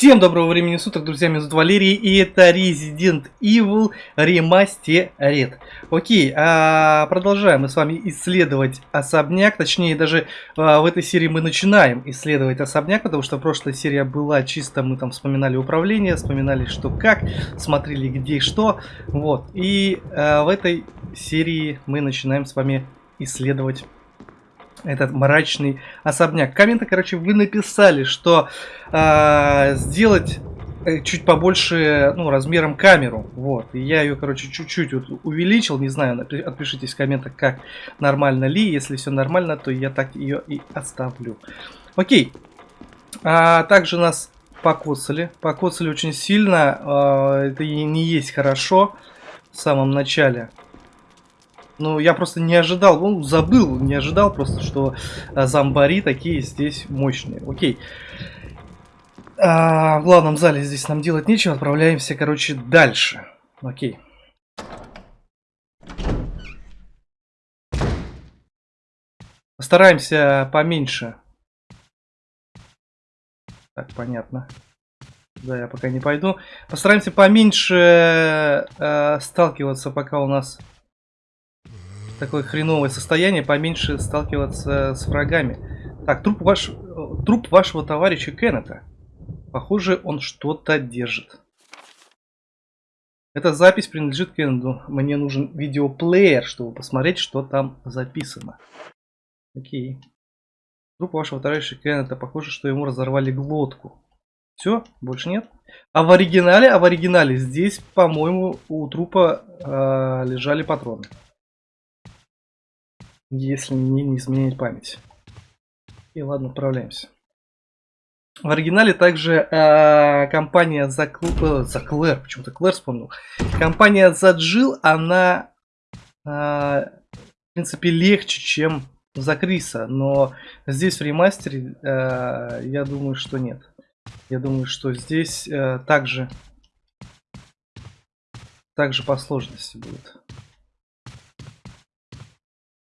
Всем доброго времени суток, друзья, меня зовут Валерий, и это Resident Evil Remastered. Окей, а продолжаем мы с вами исследовать особняк, точнее даже а, в этой серии мы начинаем исследовать особняк, потому что прошлая серия была чисто, мы там вспоминали управление, вспоминали что как, смотрели где что, вот. И а, в этой серии мы начинаем с вами исследовать этот мрачный особняк. Комменты, короче, вы написали, что э, сделать чуть побольше, ну, размером камеру, вот, и я ее, короче, чуть-чуть вот увеличил, не знаю, отпишитесь в комментах, как нормально ли, если все нормально, то я так ее и оставлю. Окей, а также нас покоцали, покоцали очень сильно, э, это не есть хорошо в самом начале, ну, я просто не ожидал, ну, забыл, не ожидал просто, что а, зомбари такие здесь мощные. Окей. А, в главном зале здесь нам делать нечего, отправляемся, короче, дальше. Окей. Постараемся поменьше. Так, понятно. Да, я пока не пойду. Постараемся поменьше э, сталкиваться, пока у нас такое хреновое состояние, поменьше сталкиваться с врагами. Так, труп, ваш, труп вашего товарища Кеннета. Похоже, он что-то держит. Эта запись принадлежит Кеннеду. Мне нужен видеоплеер, чтобы посмотреть, что там записано. Окей. Труп вашего товарища Кеннета. Похоже, что ему разорвали глотку. Все, больше нет. А в оригинале, а в оригинале здесь, по-моему, у трупа э, лежали патроны если мне не изменять память. И ладно, отправляемся. В оригинале также э, компания за, э, за Клэр, почему-то Клэр вспомнил. Компания за Джил, она э, в принципе легче, чем за Криса, но здесь в ремастере э, я думаю, что нет. Я думаю, что здесь э, также также по сложности будет.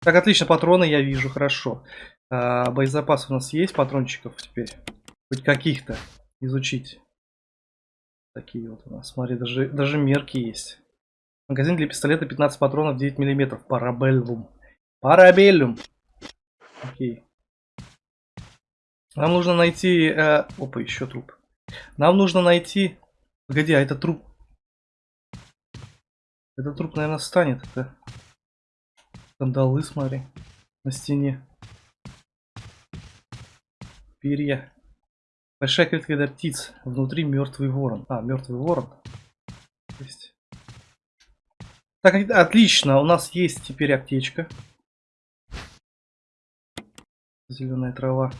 Так, отлично, патроны я вижу, хорошо. А, боезапас у нас есть, патрончиков теперь. Хоть каких-то изучить. Такие вот у нас, смотри, даже, даже мерки есть. Магазин для пистолета 15 патронов 9 миллиметров. Парабеллум. Парабеллум. Окей. Нам нужно найти... Э, опа, еще труп. Нам нужно найти... Погоди, а это труп... Этот труп, наверное, станет. Это... Кандалы, смотри, на стене. Перья. Большая клетка для птиц. Внутри мертвый ворон. А, мертвый ворон. Есть. Так, отлично. У нас есть теперь аптечка. Зеленая трава.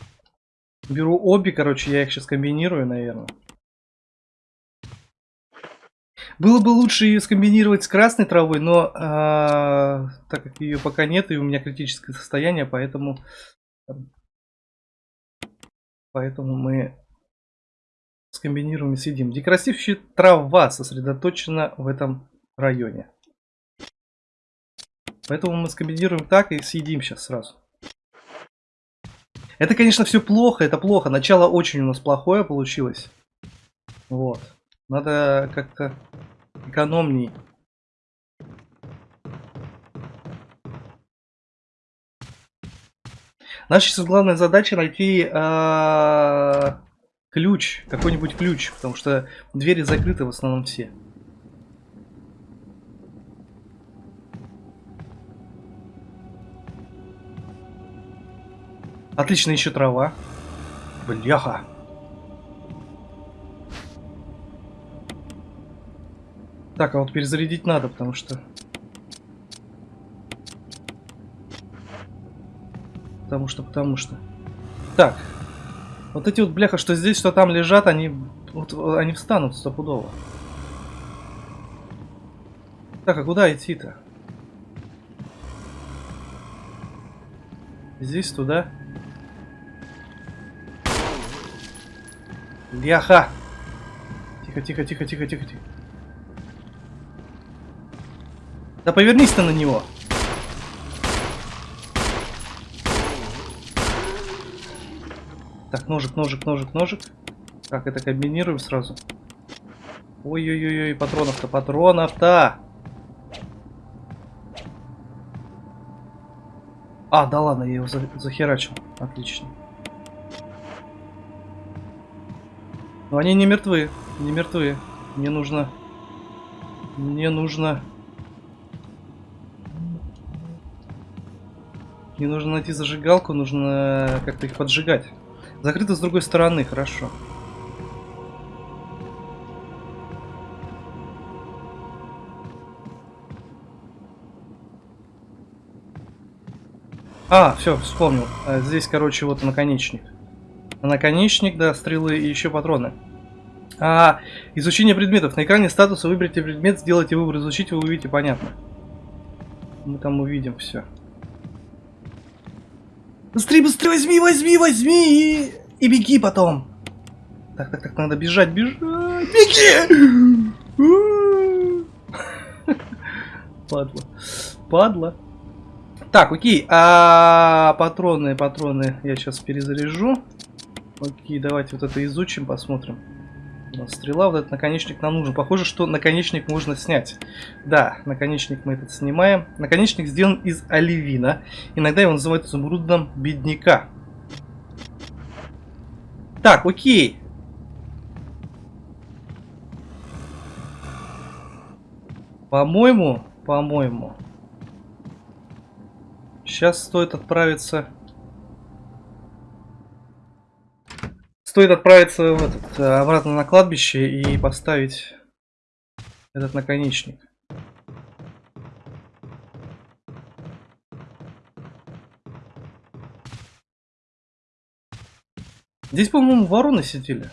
Беру обе, короче, я их сейчас комбинирую, наверное. Было бы лучше ее скомбинировать с красной травой, но э, так как ее пока нет и у меня критическое состояние, поэтому, поэтому мы скомбинируем и съедим. Декоративная трава сосредоточена в этом районе. Поэтому мы скомбинируем так и съедим сейчас сразу. Это, конечно, все плохо, это плохо. Начало очень у нас плохое получилось. Вот. Надо как-то экономней. Наша сейчас главная задача найти э, ключ, какой-нибудь ключ, потому что двери закрыты в основном все. Отлично, еще трава. Бляха. Так, а вот перезарядить надо, потому что... Потому что, потому что... Так. Вот эти вот бляха, что здесь, что там лежат, они... Вот, они встанут стопудово. Так, а куда идти-то? Здесь, туда. Бляха! Тихо, тихо, тихо, тихо, тихо, тихо. Да повернись ты на него. Так, ножик, ножик, ножик, ножик. Так, это комбинируем сразу. Ой-ой-ой, патронов-то, патронов-то! А, да ладно, я его за захерачил. Отлично. Но они не мертвы, не мертвы. Мне нужно... Мне нужно... Мне нужно найти зажигалку, нужно как-то их поджигать. Закрыто с другой стороны, хорошо. А, все, вспомнил. А, здесь, короче, вот наконечник. Наконечник, да, стрелы и еще патроны. А, изучение предметов. На экране статуса выберите предмет, сделайте выбор изучить, вы увидите, понятно. Мы там увидим все. Быстрее, быстрее, возьми, возьми, возьми и, и беги потом. Так, так, так, надо бежать, бежать. Беги! Падла. Падла. Так, окей. А патроны, патроны я сейчас перезаряжу. Окей, давайте вот это изучим, посмотрим. Стрела, вот этот наконечник нам нужен. Похоже, что наконечник можно снять. Да, наконечник мы этот снимаем. Наконечник сделан из оливина. Иногда его называют изумрудом бедняка. Так, окей. По-моему, по-моему, Сейчас стоит отправиться... Стоит отправиться в этот, э, обратно на кладбище и поставить этот наконечник. Здесь, по-моему, вороны сидели.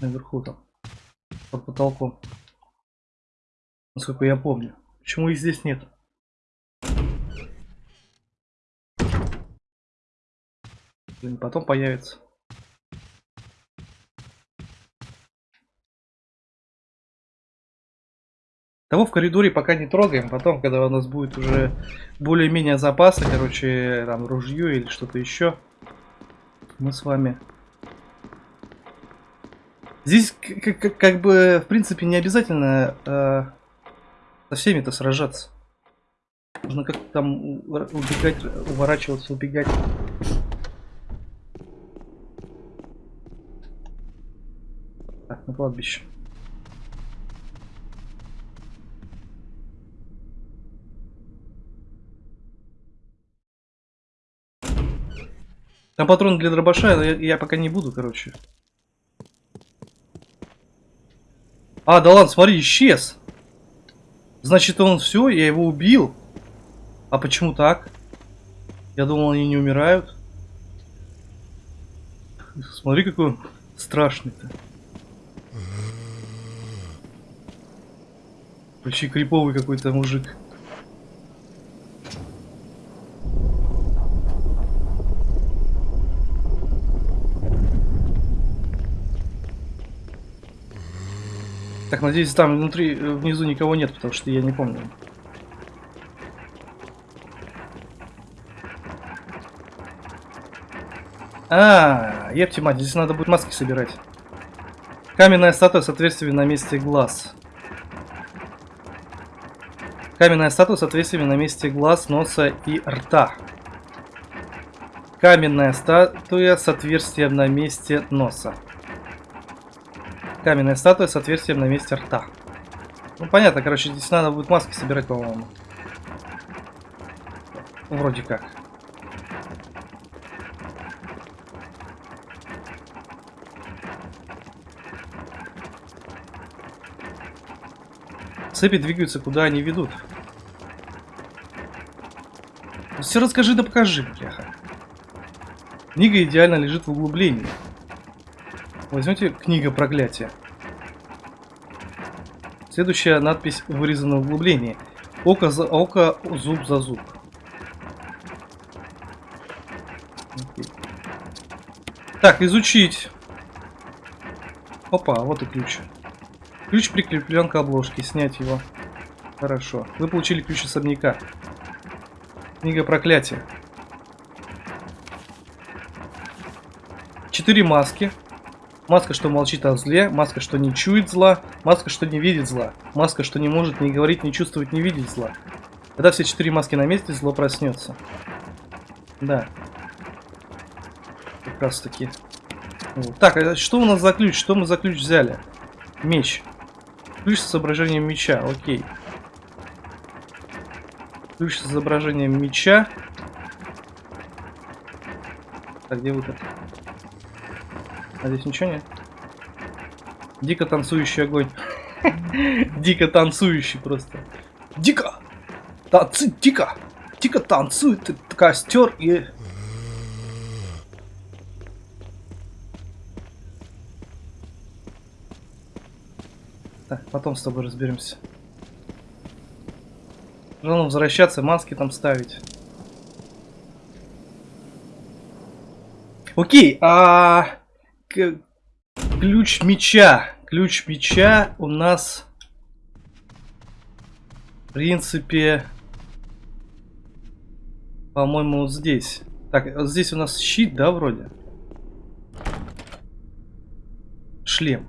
Наверху там. Под потолком. Насколько я помню. Почему их здесь нет? Блин, потом появится. Того в коридоре пока не трогаем. Потом, когда у нас будет уже более-менее запасы, короче, там ружье или что-то еще, мы с вами... Здесь как, как бы, в принципе, не обязательно э, со всеми-то сражаться. Нужно как-то там убегать, уворачиваться, убегать. Так, на кладбище. Там патрон для дробаша, я, я пока не буду, короче. А, да ладно, смотри, исчез. Значит, он все, я его убил. А почему так? Я думал, они не умирают. Смотри, какой он страшный-то. Вообще криповый какой-то мужик. Так, надеюсь, там внутри, э, внизу никого нет, потому что я не помню. А, епти мать, здесь надо будет маски собирать. Каменная статуя с отверстиями на месте глаз. Каменная статуя с отверстиями на месте глаз, носа и рта. Каменная статуя с отверстием на месте носа. Каменная статуя с отверстием на месте рта. Ну понятно, короче, здесь надо будет маски собирать, по-моему. Вроде как. Цепи двигаются, куда они ведут. Все расскажи да покажи, бляха. Книга идеально лежит в углублении. Возьмете книга проклятия. Следующая надпись вырезана в углублении. Око за око, зуб за зуб. Так, изучить. Опа, вот и ключ. Ключ прикреплен к обложке. Снять его. Хорошо. Вы получили ключ особняка. Книга проклятия. Четыре маски. Маска, что молчит о зле. Маска, что не чует зла. Маска, что не видит зла. Маска, что не может не говорить, не чувствовать, не видеть зла. Когда все четыре маски на месте, зло проснется. Да. Как раз таки. Вот. Так, а что у нас за ключ? Что мы за ключ взяли? Меч. Ключ с изображением меча, окей. Ключ с изображением меча. Так, где выход? А здесь ничего нет? Дико танцующий огонь. Дико танцующий просто. Дико! Танцы, дико! Дико танцует костер и... Так, потом с тобой разберемся. Нужно возвращаться, маски там ставить. Окей, а ключ меча. Ключ меча у нас, в принципе, по-моему, вот здесь. Так, вот здесь у нас щит, да, вроде? Шлем.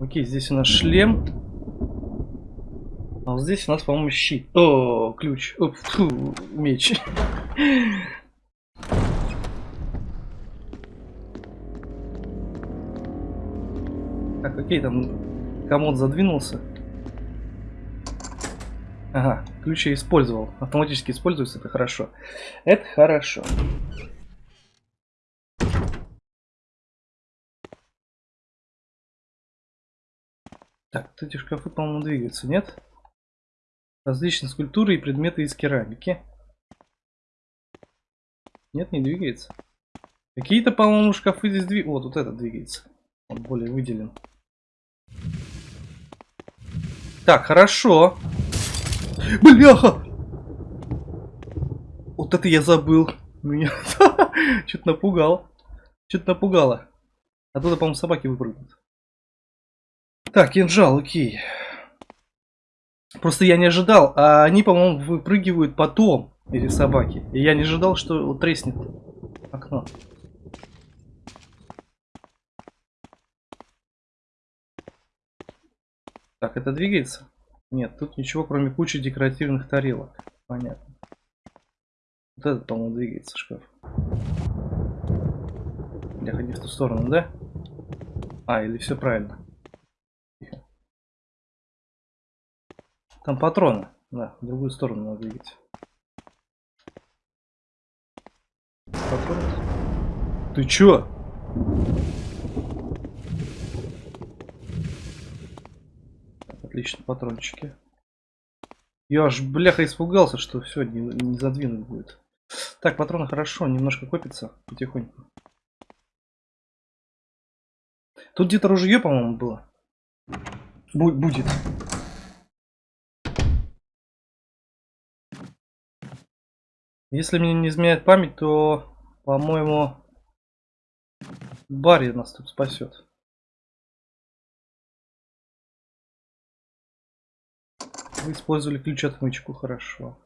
Окей, здесь у нас шлем. А вот здесь у нас, по-моему, щит. О, ключ. О, фу, меч. Так, окей, там комод задвинулся. Ага, ключ я использовал. Автоматически используется, это хорошо. Это хорошо. Так, вот эти шкафы, по-моему, двигаются, нет? Различные скульптуры и предметы из керамики. Нет, не двигается. Какие-то, по-моему, шкафы здесь двигаются. Вот, вот этот двигается. Он более выделен. Так, хорошо. Бляха! Вот это я забыл. Меня что-то напугал. Что-то напугало. Оттуда, по-моему, собаки выпрыгнут. Так, кинжал, окей. Просто я не ожидал. А они, по-моему, выпрыгивают потом, эти собаки. И я не ожидал, что треснет окно. Так, это двигается? Нет, тут ничего, кроме кучи декоративных тарелок. Понятно. Вот этот, по-моему, двигается шкаф. Я ходи в ту сторону, да? А, или все правильно. Тихо. Там патроны. Да, в другую сторону надо двигать. Патроны? Ты чё? Отлично, патрончики. Я аж, бляха, испугался, что все, не, не задвинуть будет. Так, патроны хорошо, немножко копится потихоньку. Тут где-то ружье, по-моему, было. Бу будет. Если мне не изменяет память, то, по-моему, Барри нас тут спасет. Вы использовали ключ-отмычку, хорошо.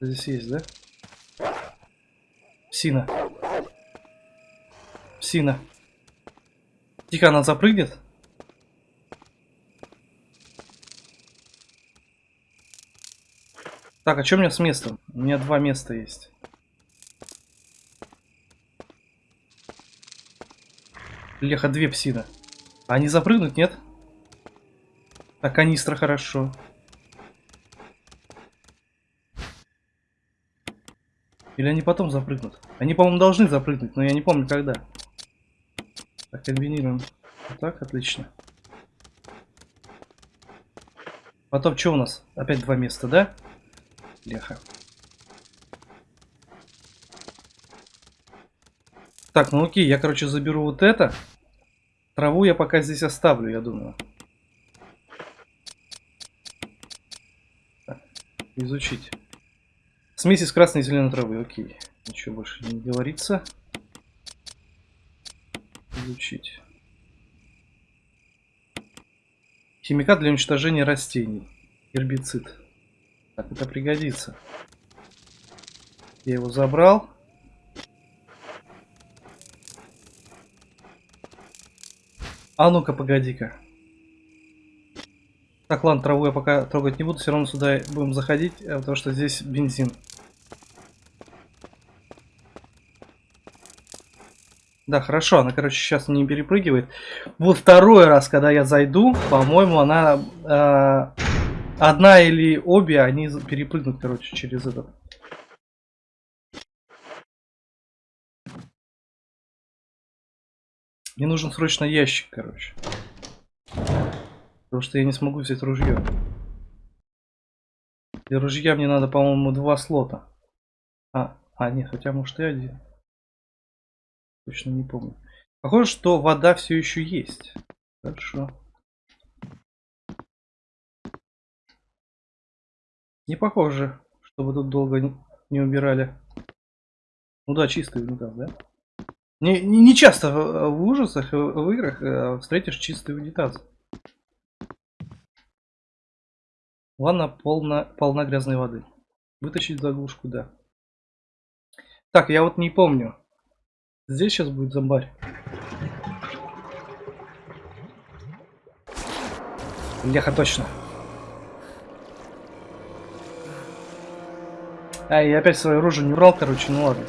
Здесь есть, да? Псина. Псина. Тихо, она запрыгнет? Так, а что у меня с местом? У меня два места есть. Леха, две псина. А они запрыгнуть, нет? А канистра хорошо. Или они потом запрыгнут? Они, по-моему, должны запрыгнуть, но я не помню, когда. Так, комбинируем. Вот так, отлично. Потом что у нас? Опять два места, да? Леха. Так, ну окей, я, короче, заберу вот это. Траву я пока здесь оставлю, я думаю. Так, изучить. Смесь из красной и зеленой травы, окей. Ничего больше не говорится. Изучить. Химикат для уничтожения растений. Гербицид. Так, это пригодится. Я его забрал. А ну-ка, погоди-ка. Так, ладно, траву я пока трогать не буду, все равно сюда будем заходить, э, потому что здесь бензин. Да, хорошо, она, короче, сейчас не перепрыгивает. Вот второй раз, когда я зайду, по-моему, она... Э, одна или обе, они перепрыгнут, короче, через этот. Мне нужен срочно ящик, короче. Потому что я не смогу взять ружье. Для ружья мне надо, по-моему, два слота. А, а, нет, хотя может и один. Точно не помню. Похоже, что вода все еще есть. Хорошо. Не похоже, чтобы тут долго не убирали. Ну да, чистый унитаз, да? Не, не, часто в, ужасах, в играх э, встретишь чистый унитаз. Ванна полна, полна грязной воды. Вытащить заглушку, да. Так, я вот не помню. Здесь сейчас будет зомбарь. Леха, точно. А, я опять свое оружие не брал, короче, ну ладно.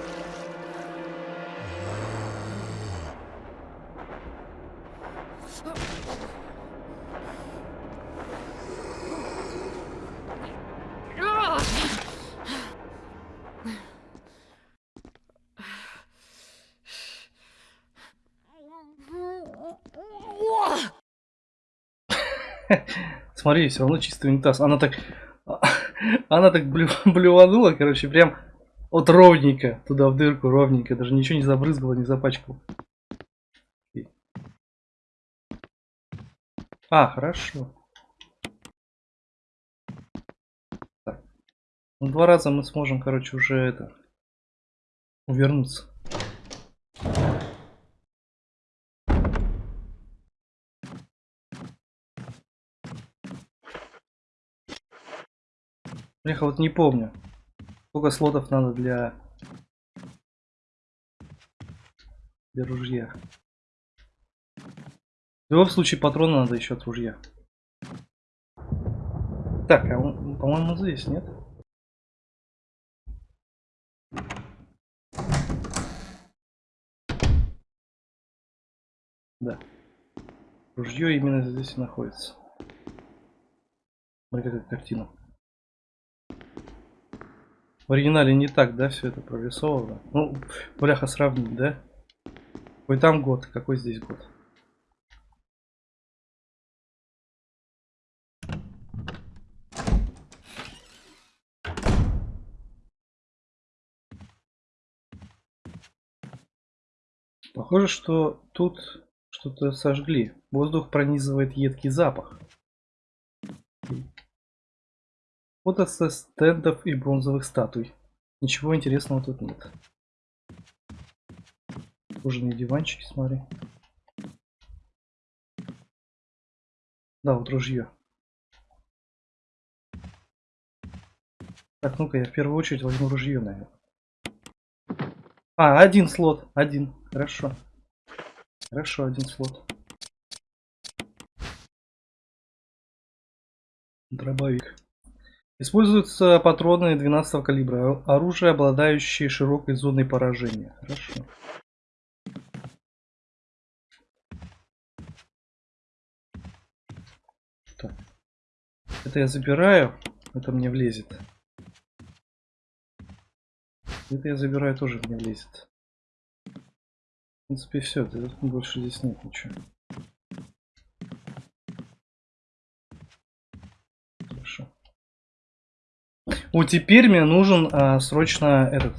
Смотри, все равно чистый унитаз. Она так... Она так блю, блюванула, короче, прям вот ровненько. Туда в дырку, ровненько. Даже ничего не забрызгала, не запачкала. А, хорошо. Так. Ну, два раза мы сможем, короче, уже это... Увернуться. Я вот не помню. Сколько слотов надо для... Для ружья. В любом случае патроны надо еще от ружья. Так, а по-моему, здесь, нет? Да. Ружье именно здесь и находится. Смотри, какая картина. В оригинале не так, да, все это прорисовано. Ну, бляха, сравнить, да? Какой там год, какой здесь год? Похоже, что тут что-то сожгли. Воздух пронизывает едкий запах. Фото со стендов и бронзовых статуй. Ничего интересного тут нет. Кожаные диванчики, смотри. Да, вот ружье. Так, ну-ка, я в первую очередь возьму ружье, наверное. А, один слот. Один. Хорошо. Хорошо, один слот. Дробовик. Используются патроны 12 калибра. Оружие, обладающее широкой зоной поражения. Хорошо. Так. Это я забираю. Это мне влезет. Это я забираю, тоже мне влезет. В принципе, все. Больше здесь нет ничего. Вот теперь мне нужен а, срочно этот...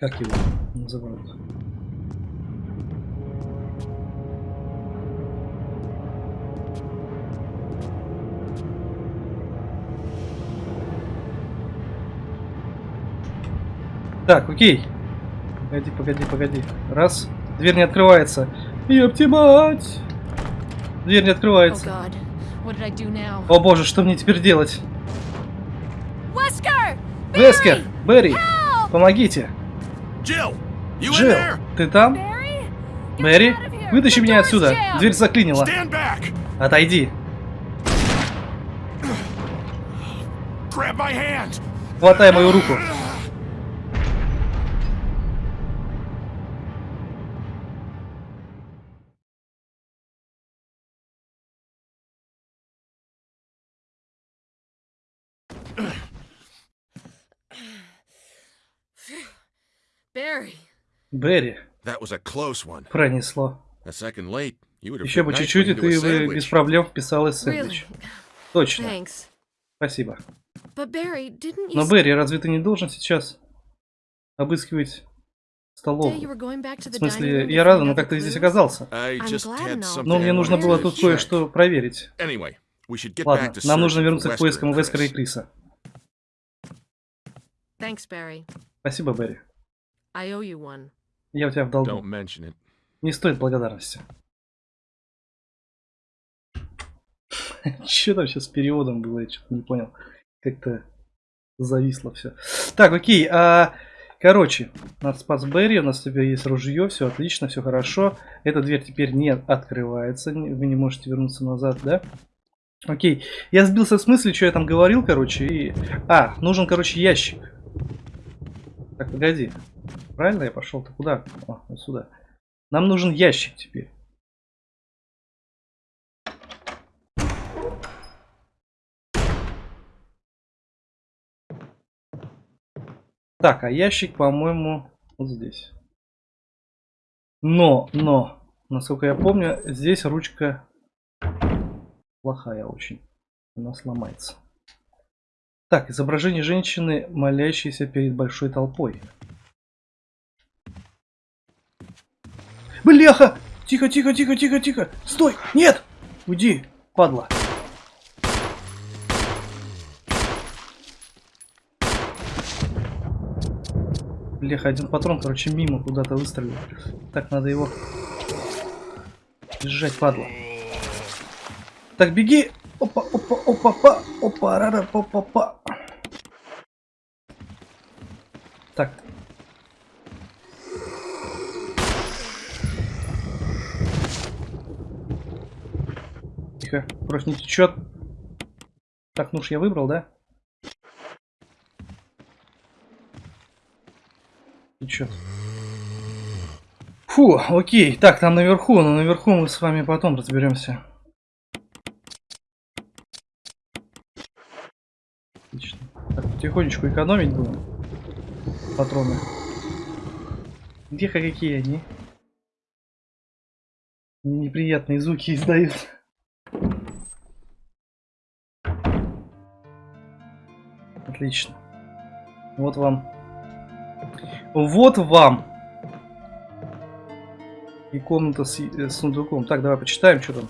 Как его называют? Так, окей. Погоди, погоди, погоди. Раз. Дверь не открывается. Ёпти мать! Дверь не открывается. Oh? О боже, что мне теперь делать? Вескер, Берри, помогите. Джилл, ты там? Мэри, here. вытащи меня отсюда. Дверь заклинила. Отойди. Хватай мою руку. Barry. Берри, That was a close one. пронесло. A second late, you would have Еще бы чуть-чуть, и ты бы sandwich. без проблем вписалась в Really? сэндвич. Точно. Thanks. Спасибо. But Barry, didn't you Но, Берри, разве ты не должен сейчас обыскивать столовую? В смысле, я рада, но как ты здесь оказался? Но мне нужно было тут кое-что проверить. Ладно, нам нужно вернуться к поискам Вескара и. Криса. Thanks, Barry. Спасибо, Берри. I owe you one. Я у тебя в долгу. Don't mention it. Не стоит благодарности. Что там сейчас с переводом было, я что-то не понял. Как-то зависло все. Так, окей. А, короче, у нас спас Берри, у нас теперь есть ружье, все отлично, все хорошо. Эта дверь теперь не открывается, вы не можете вернуться назад, да? Окей. Я сбился с мысли, что я там говорил, короче, и... А, нужен, короче, ящик. Так, погоди. Правильно я пошел-то? Куда? О, вот сюда. Нам нужен ящик теперь. Так, а ящик, по-моему, вот здесь. Но, но, насколько я помню, здесь ручка плохая очень. Она сломается. Так, изображение женщины, молящейся перед большой толпой. Бляха! Тихо, тихо, тихо, тихо, тихо! Стой! Нет! Уйди, падла! Бляха, один патрон, короче, мимо куда-то выстрелил. Так, надо его... Сжать, падла. Так, беги! Опа, опа, опа, па, опа, рара, па, па, па. Так. Тихо, кровь не течет. Так, ну ж я выбрал, да? Течет. Фу, окей. Так, там наверху, но наверху мы с вами потом разберемся. Отлично. Так, потихонечку экономить будем. Патроны. Где-ка какие они? Неприятные звуки издают. Отлично. Вот вам. Вот вам. И комната с, э, с сундуком. Так, давай почитаем, что там.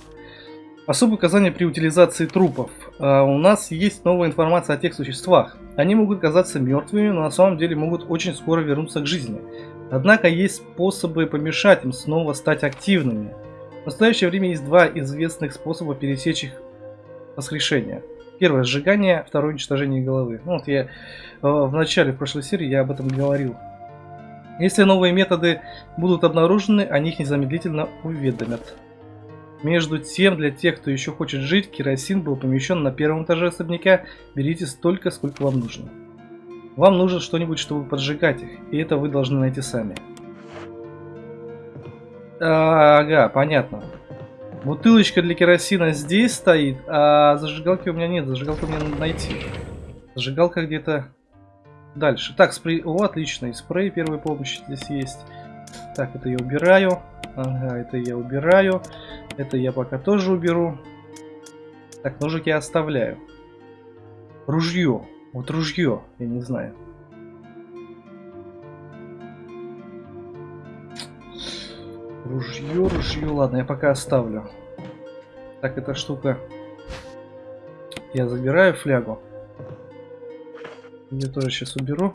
Особые указания при утилизации трупов. А, у нас есть новая информация о тех существах. Они могут казаться мертвыми, но на самом деле могут очень скоро вернуться к жизни. Однако есть способы помешать им снова стать активными. В настоящее время есть два известных способа пересечь их воскрешение. Первое сжигание, второе уничтожение головы. Ну, вот я э, в начале прошлой серии я об этом говорил. Если новые методы будут обнаружены, о них незамедлительно уведомят. Между тем, для тех, кто еще хочет жить, керосин был помещен на первом этаже особняка. Берите столько, сколько вам нужно. Вам нужно что-нибудь, чтобы поджигать их, и это вы должны найти сами. Ага, понятно. Бутылочка для керосина здесь стоит, а зажигалки у меня нет. Зажигалку мне надо найти. Зажигалка где-то дальше. Так, спрей. О, отлично. И спрей первой помощи здесь есть. Так, это я убираю. Ага, это я убираю. Это я пока тоже уберу. Так, ножик я оставляю. Ружье. Вот ружье. Я не знаю. Ружье, ружье. Ладно, я пока оставлю. Так, эта штука. Я забираю флягу. Ее тоже сейчас уберу.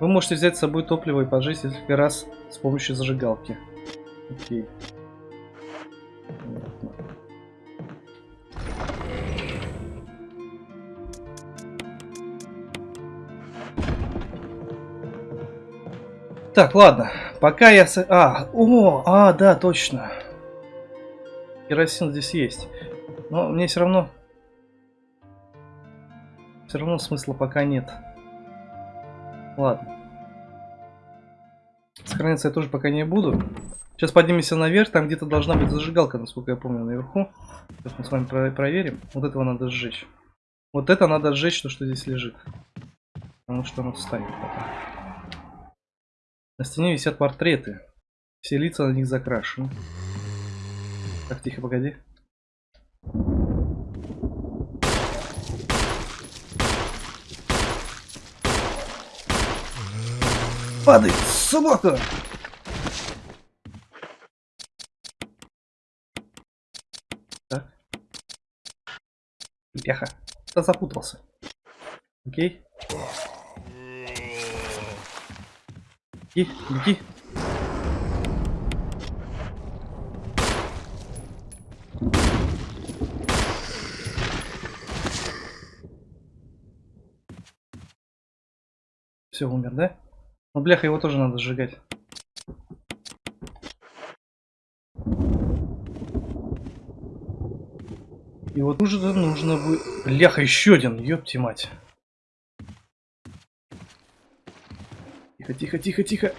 Вы можете взять с собой топливо и поджечь несколько раз с помощью зажигалки. Окей. Так, ладно. Пока я... с- А, о, а, да, точно. Керосин здесь есть. Но мне все равно... Все равно смысла пока нет. Ладно. Сохраняться я тоже пока не буду. Сейчас поднимемся наверх, там где-то должна быть зажигалка, насколько я помню, наверху. Сейчас мы с вами про- проверим. Вот этого надо сжечь. Вот это надо сжечь, то, что здесь лежит. Потому что оно встанет потом. На стене висят портреты. Все лица на них закрашены. Так, тихо, погоди. Падай, собака! Так. Пяха. Да запутался. Окей. Беги, беги. Все, умер, да? Ну, бляха, его тоже надо сжигать. И вот уже нужно будет... Бляха, еще один, ёпти мать. Тихо, тихо, тихо, тихо.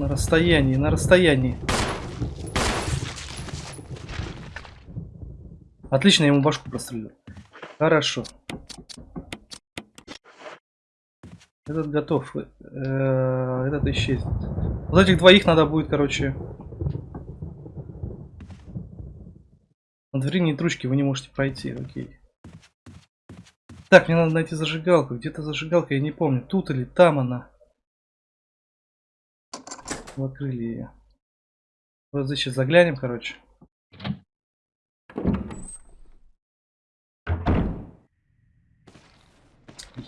На расстоянии, на расстоянии. Отлично, я ему башку прострелил. Хорошо. Этот готов. Э, Этот исчезнет. Вот этих двоих надо будет, короче... На двери нет ручки, вы не можете пройти, окей. Так, мне надо найти зажигалку. Где-то зажигалка, я не помню. Тут или там она. Открыли ее. Вот здесь сейчас заглянем, короче.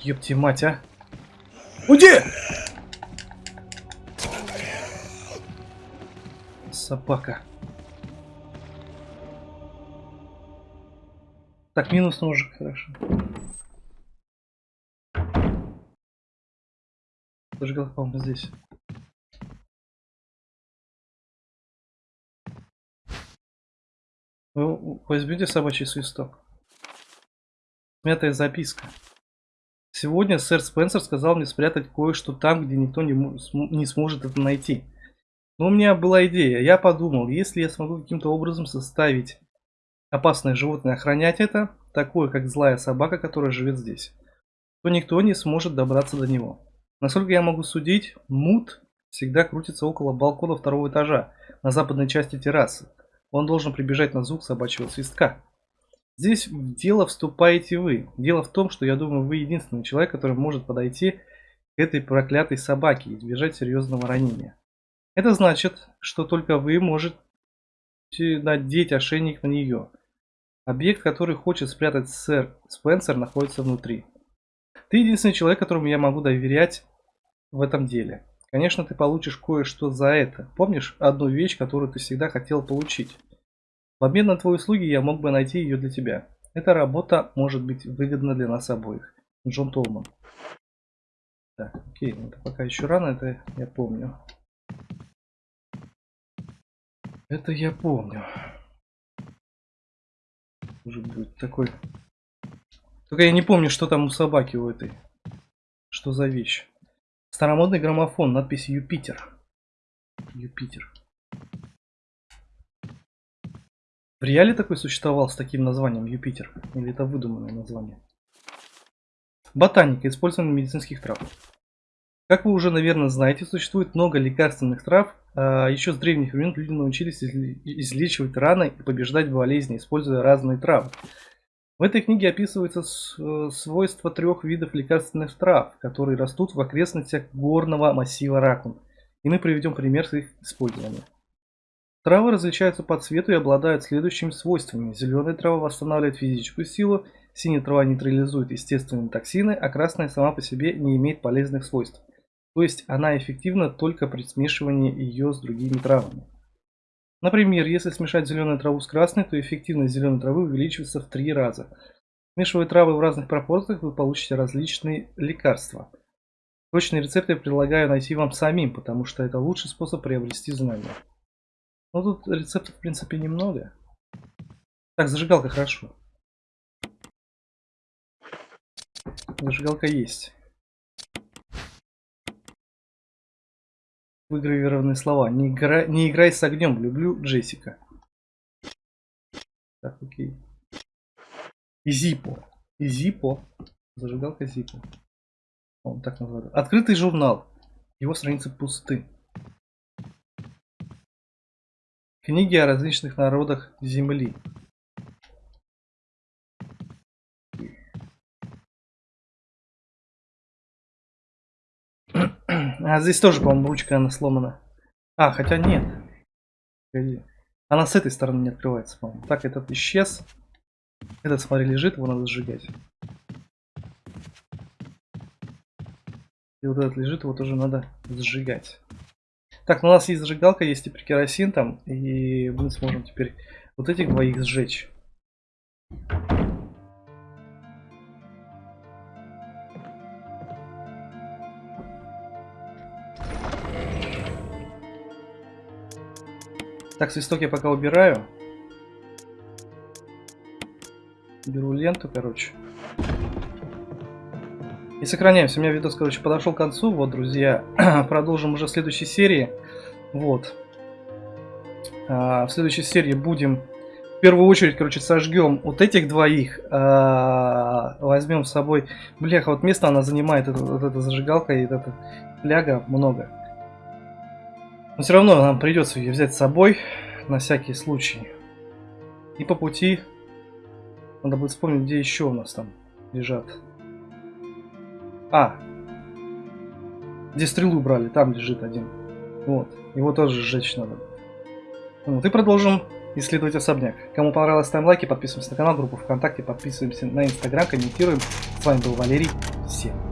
Ёпти мать, а! Уйди! Собака. Так, минус ножик, хорошо. Зажигалка, по-моему, здесь. Вы возьмете собачий свисток? Мятая записка. Сегодня сэр Спенсер сказал мне спрятать кое-что там, где никто не, не сможет это найти. Но у меня была идея. Я подумал, если я смогу каким-то образом составить опасное животное, охранять это, такое как злая собака, которая живет здесь, то никто не сможет добраться до него. Насколько я могу судить, Мут всегда крутится около балкона второго этажа, на западной части террасы. Он должен прибежать на звук собачьего свистка. Здесь в дело вступаете вы. Дело в том, что я думаю, вы единственный человек, который может подойти к этой проклятой собаке и избежать серьезного ранения. Это значит, что только вы можете надеть ошейник на нее. Объект, который хочет спрятать сэр Спенсер, находится внутри. Ты единственный человек, которому я могу доверять в этом деле. Конечно, ты получишь кое-что за это. Помнишь одну вещь, которую ты всегда хотел получить? В обмен на твои услуги я мог бы найти ее для тебя. Эта работа может быть выгодна для нас обоих. Джон Толман. Так, окей, ну это пока еще рано, это я помню. Это я помню. Может быть такой... Только я не помню, что там у собаки у этой. Что за вещь. Старомодный граммофон, надпись Юпитер. Юпитер. В реале такой существовал с таким названием Юпитер? Или это выдуманное название? Ботаника, использование медицинских трав. Как вы уже, наверное, знаете, существует много лекарственных трав. А еще с древних времен люди научились излечивать раны и побеждать болезни, используя разные травы. В этой книге описываются с- э, свойства трех видов лекарственных трав, которые растут в окрестностях горного массива Ракун. И мы приведем пример их использования. Травы различаются по цвету и обладают следующими свойствами. Зеленая трава восстанавливает физическую силу, синяя трава нейтрализует естественные токсины, а красная сама по себе не имеет полезных свойств. То есть она эффективна только при смешивании ее с другими травами. Например, если смешать зеленую траву с красной, то эффективность зеленой травы увеличивается в три раза. Смешивая травы в разных пропорциях, вы получите различные лекарства. Точные рецепты предлагаю найти вам самим, потому что это лучший способ приобрести знания. Но тут рецептов, в принципе, немного. Так, зажигалка хорошо. Зажигалка есть. Выгравированные слова. Не, игра... не играй с огнем. Люблю Джессика. Так, окей. Зипо. Зипо. Зажигалка Зипо. Он так называется. Открытый журнал. Его страницы пусты. Книги о различных народах Земли. А здесь тоже, по-моему, ручка она сломана. А, хотя нет. Она с этой стороны не открывается, по-моему. Так, этот исчез. Этот, смотри, лежит, его надо сжигать. И вот этот лежит, его тоже надо сжигать. Так, ну у нас есть зажигалка, есть теперь керосин там, и мы сможем теперь вот этих двоих сжечь. Так, свисток я пока убираю. Беру ленту, короче. И сохраняемся. У меня видос, короче, подошел к концу. Вот, друзья, продолжим уже в следующей серии. Вот. А, в следующей серии будем в первую очередь, короче, сожгем вот этих двоих. А, возьмем с собой... Бляха, вот место она занимает, это, вот эта зажигалка и эта фляга много. Но все равно нам придется ее взять с собой на всякий случай. И по пути надо будет вспомнить, где еще у нас там лежат. А, где стрелу брали, там лежит один. Вот, его тоже сжечь надо. Вот, и продолжим исследовать особняк. Кому понравилось, ставим лайки, подписываемся на канал, группу ВКонтакте, подписываемся на Инстаграм, комментируем. С вами был Валерий. Всем